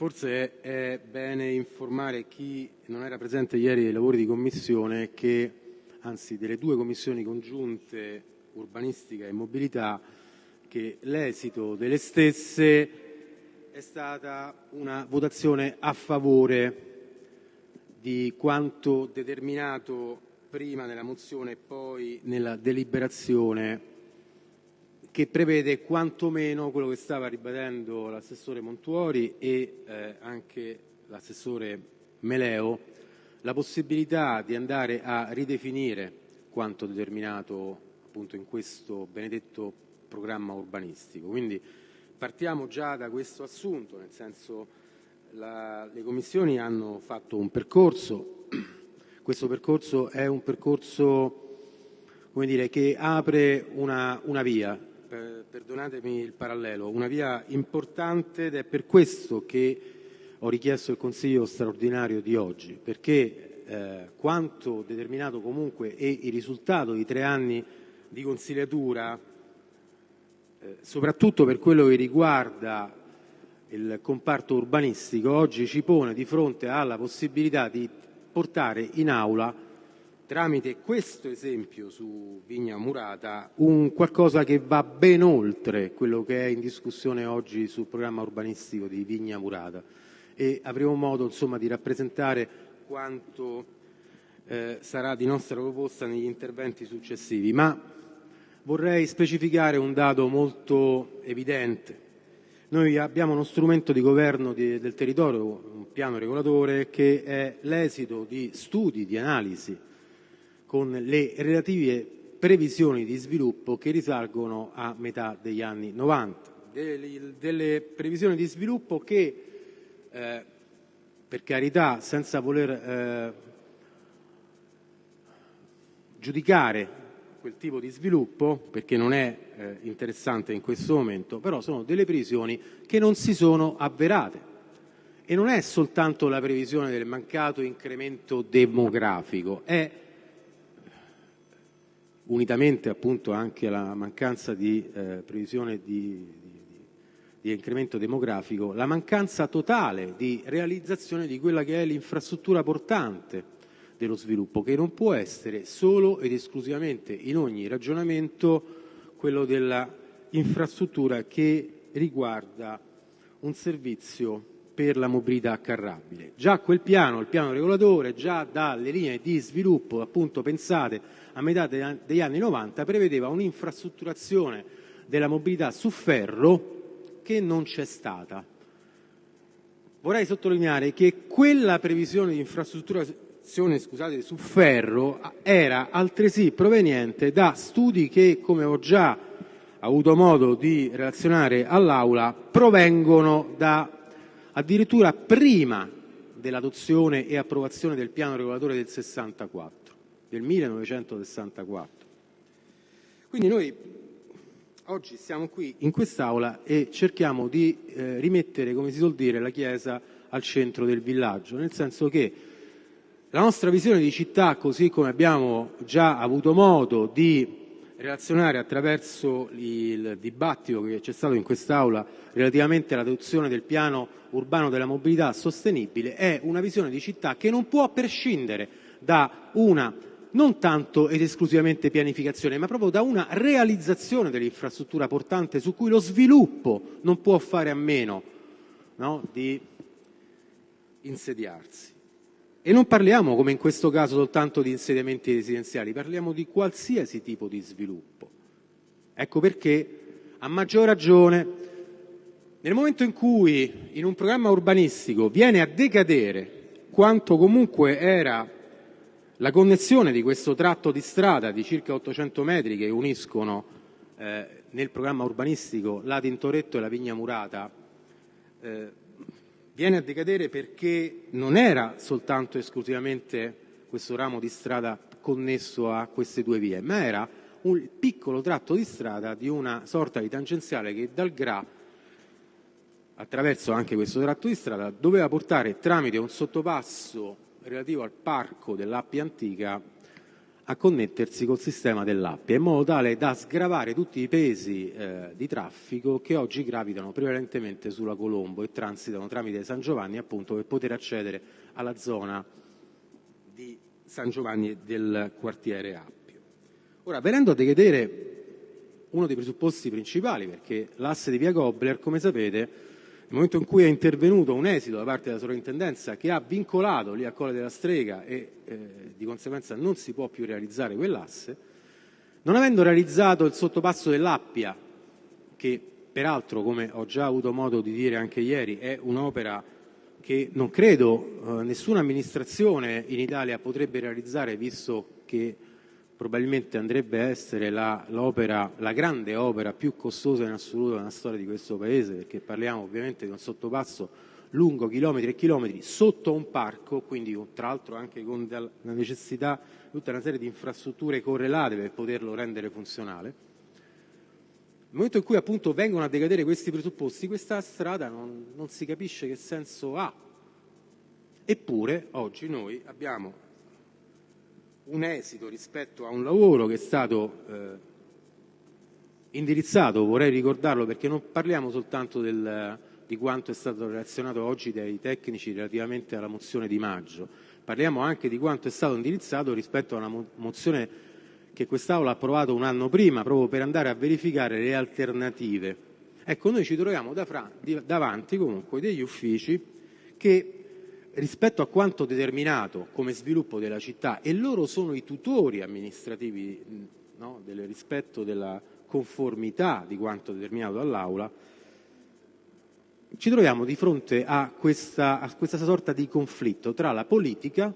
Forse è bene informare chi non era presente ieri ai lavori di commissione che, anzi delle due commissioni congiunte urbanistica e mobilità, che l'esito delle stesse è stata una votazione a favore di quanto determinato prima nella mozione e poi nella deliberazione che prevede quantomeno quello che stava ribadendo l'assessore Montuori e eh, anche l'assessore Meleo, la possibilità di andare a ridefinire quanto determinato appunto in questo benedetto programma urbanistico. Quindi partiamo già da questo assunto, nel senso la, le commissioni hanno fatto un percorso, questo percorso è un percorso come dire, che apre una, una via, perdonatemi il parallelo, una via importante ed è per questo che ho richiesto il Consiglio straordinario di oggi, perché eh, quanto determinato comunque è il risultato di tre anni di consigliatura, eh, soprattutto per quello che riguarda il comparto urbanistico, oggi ci pone di fronte alla possibilità di portare in aula tramite questo esempio su Vigna Murata un qualcosa che va ben oltre quello che è in discussione oggi sul programma urbanistico di Vigna Murata e avremo modo insomma, di rappresentare quanto eh, sarà di nostra proposta negli interventi successivi. Ma vorrei specificare un dato molto evidente. Noi abbiamo uno strumento di governo di, del territorio, un piano regolatore, che è l'esito di studi, di analisi con le relative previsioni di sviluppo che risalgono a metà degli anni 90. Delle, previsioni di sviluppo che, eh, per carità, senza voler eh, giudicare quel tipo di sviluppo, perché non è eh, interessante in questo momento, però sono delle previsioni che non si sono avverate. E non è soltanto la previsione del mancato incremento demografico, è unitamente appunto anche alla mancanza di eh, previsione di, di, di, incremento demografico, la mancanza totale di realizzazione di quella che è l'infrastruttura portante dello sviluppo, che non può essere solo ed esclusivamente in ogni ragionamento quello dell'infrastruttura che riguarda un servizio per la mobilità carrabile. Già quel piano, il piano regolatore, già dalle linee di sviluppo appunto pensate a metà degli anni 90, prevedeva un'infrastrutturazione della mobilità su ferro che non c'è stata. Vorrei sottolineare che quella previsione di infrastrutturazione scusate, su ferro era altresì proveniente da studi che, come ho già avuto modo di relazionare all'Aula, provengono da addirittura prima dell'adozione e approvazione del piano regolatore del 64, del 1964. Quindi noi oggi siamo qui in quest'Aula e cerchiamo di eh, rimettere, come si suol dire, la Chiesa al centro del villaggio, nel senso che la nostra visione di città, così come abbiamo già avuto modo di relazionare attraverso il dibattito che c'è stato in quest'Aula relativamente all'adozione del piano urbano della mobilità sostenibile è una visione di città che non può prescindere da una non tanto ed esclusivamente pianificazione, ma proprio da una realizzazione dell'infrastruttura portante su cui lo sviluppo non può fare a meno no, di insediarsi. E non parliamo, come in questo caso, soltanto di insediamenti residenziali, parliamo di qualsiasi tipo di sviluppo. Ecco perché, a maggior ragione, nel momento in cui in un programma urbanistico viene a decadere quanto comunque era la connessione di questo tratto di strada di circa 800 metri che uniscono eh, nel programma urbanistico la Tintoretto e la Vigna Murata, eh, viene a decadere perché non era soltanto esclusivamente questo ramo di strada connesso a queste due vie, ma era un piccolo tratto di strada di una sorta di tangenziale che dal Gra, attraverso anche questo tratto di strada, doveva portare tramite un sottopasso relativo al parco dell'Appia Antica a connettersi col sistema dell'Appia in modo tale da sgravare tutti i pesi eh, di traffico che oggi gravitano prevalentemente sulla Colombo e transitano tramite San Giovanni appunto per poter accedere alla zona di San Giovanni del quartiere Appio. Ora, venendo a decadere uno dei presupposti principali, perché l'asse di via Gobler, come sapete, nel momento in cui è intervenuto un esito da parte della sovrintendenza che ha vincolato lì a Colle della Strega e eh, di conseguenza non si può più realizzare quell'asse, non avendo realizzato il sottopasso dell'Appia, che peraltro, come ho già avuto modo di dire anche ieri, è un'opera che non credo eh, nessuna amministrazione in Italia potrebbe realizzare, visto che probabilmente andrebbe a essere la, la grande opera più costosa in assoluto nella storia di questo Paese, perché parliamo ovviamente di un sottopasso lungo chilometri e chilometri sotto un parco, quindi tra l'altro anche con la necessità di tutta una serie di infrastrutture correlate per poterlo rendere funzionale. Nel momento in cui appunto vengono a decadere questi presupposti, questa strada non, non si capisce che senso ha. Eppure oggi noi abbiamo un esito rispetto a un lavoro che è stato eh, indirizzato, vorrei ricordarlo perché non parliamo soltanto del, di quanto è stato relazionato oggi dai tecnici relativamente alla mozione di maggio, parliamo anche di quanto è stato indirizzato rispetto a una mozione che quest'Aula ha approvato un anno prima proprio per andare a verificare le alternative. Ecco, noi ci troviamo davanti comunque degli uffici che rispetto a quanto determinato come sviluppo della città e loro sono i tutori amministrativi no, del rispetto della conformità di quanto determinato dall'Aula, ci troviamo di fronte a questa, a questa sorta di conflitto tra la politica,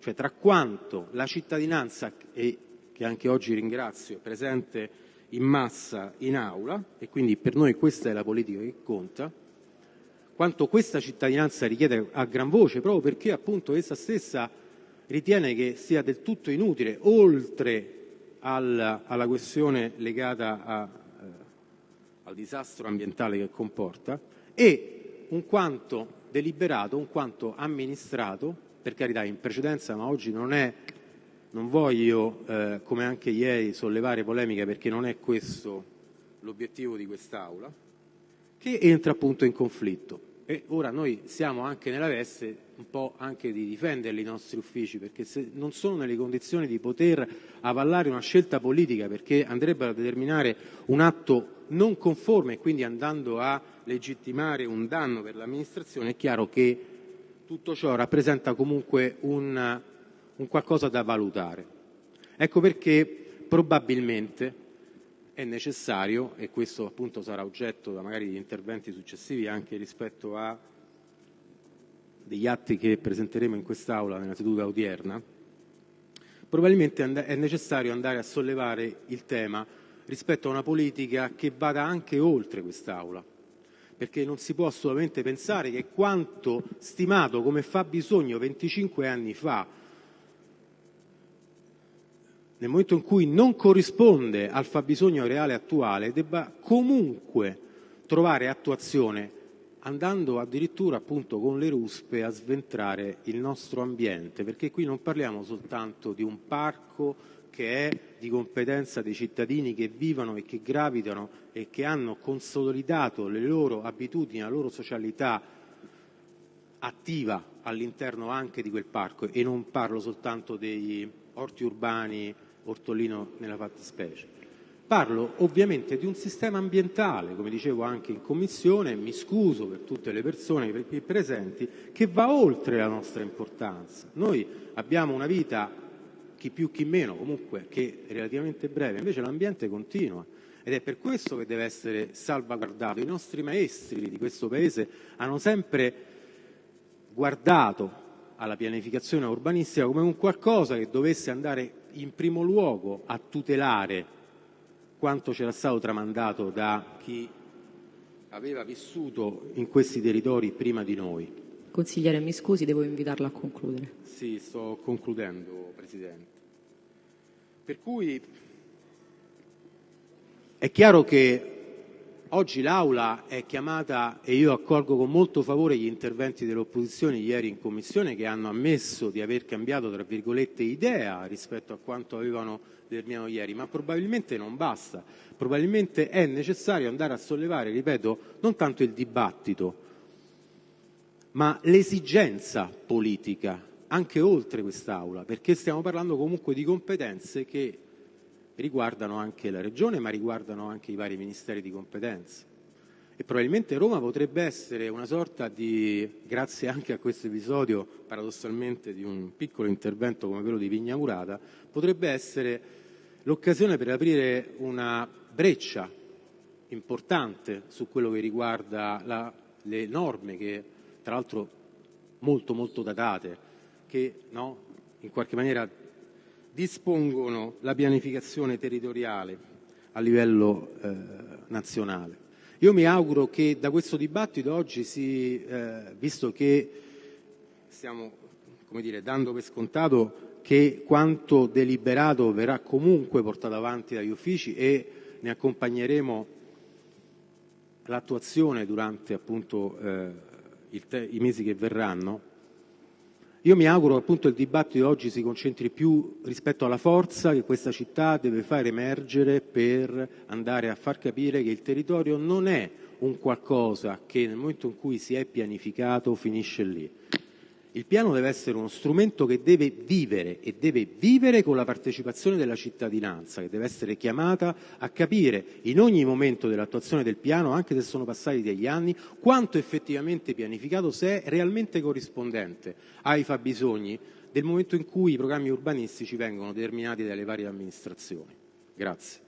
cioè tra quanto la cittadinanza, e che anche oggi ringrazio, è presente in massa in aula, e quindi per noi questa è la politica che conta, quanto questa cittadinanza richiede a gran voce, proprio perché appunto essa stessa ritiene che sia del tutto inutile, oltre al, alla questione legata a, eh, al disastro ambientale che comporta, e un quanto deliberato, un quanto amministrato, per carità in precedenza, ma oggi non è, non voglio, eh, come anche ieri, sollevare polemiche perché non è questo l'obiettivo di quest'Aula, che entra appunto in conflitto. E ora noi siamo anche nella veste un po' anche di difenderli i nostri uffici, perché se non sono nelle condizioni di poter avallare una scelta politica, perché andrebbero a determinare un atto non conforme quindi andando a legittimare un danno per l'amministrazione, è chiaro che tutto ciò rappresenta comunque un, un qualcosa da valutare. Ecco perché probabilmente è necessario, e questo appunto sarà oggetto magari di interventi successivi anche rispetto a degli atti che presenteremo in quest'Aula nella seduta odierna, probabilmente è necessario andare a sollevare il tema rispetto a una politica che vada anche oltre quest'Aula, perché non si può assolutamente pensare che quanto stimato come fabbisogno 25 anni fa nel momento in cui non corrisponde al fabbisogno reale attuale, debba comunque trovare attuazione andando addirittura appunto con le ruspe a sventrare il nostro ambiente, perché qui non parliamo soltanto di un parco che è di competenza dei cittadini che vivono e che gravitano e che hanno consolidato le loro abitudini, la loro socialità attiva all'interno anche di quel parco e non parlo soltanto degli orti urbani Ortolino nella fattispecie. Parlo ovviamente di un sistema ambientale, come dicevo anche in commissione, mi scuso per tutte le persone qui presenti, che va oltre la nostra importanza. Noi abbiamo una vita, chi più chi meno, comunque che è relativamente breve, invece l'ambiente continua ed è per questo che deve essere salvaguardato. I nostri maestri di questo Paese hanno sempre guardato alla pianificazione urbanistica come un qualcosa che dovesse andare in primo luogo a tutelare quanto c'era stato tramandato da chi aveva vissuto in questi territori prima di noi. Consigliere, mi scusi, devo invitarla a concludere. Sì, sto concludendo, Presidente. Per cui è chiaro che oggi l'Aula è chiamata, e io accolgo con molto favore gli interventi delle opposizioni ieri in Commissione che hanno ammesso di aver cambiato, tra virgolette, idea rispetto a quanto avevano determinato ieri, ma probabilmente non basta. Probabilmente è necessario andare a sollevare, ripeto, non tanto il dibattito, ma l'esigenza politica anche oltre quest'Aula, perché stiamo parlando comunque di competenze che riguardano anche la Regione, ma riguardano anche i vari ministeri di competenza. E probabilmente Roma potrebbe essere una sorta di, grazie anche a questo episodio, paradossalmente, di un piccolo intervento come quello di Vigna Murata, potrebbe essere l'occasione per aprire una breccia importante su quello che riguarda la, le norme che, tra l'altro, molto molto datate, che no, in qualche maniera dispongono la pianificazione territoriale a livello eh, nazionale. Io mi auguro che da questo dibattito oggi, si, eh, visto che stiamo dire, dando per scontato che quanto deliberato verrà comunque portato avanti dagli uffici e ne accompagneremo l'attuazione durante appunto, eh, i mesi che verranno, io mi auguro che il dibattito di oggi si concentri più rispetto alla forza che questa città deve far emergere per andare a far capire che il territorio non è un qualcosa che nel momento in cui si è pianificato finisce lì. Il piano deve essere uno strumento che deve vivere e deve vivere con la partecipazione della cittadinanza, che deve essere chiamata a capire in ogni momento dell'attuazione del piano, anche se sono passati degli anni, quanto effettivamente pianificato, se è realmente corrispondente ai fabbisogni del momento in cui i programmi urbanistici vengono determinati dalle varie amministrazioni. Grazie.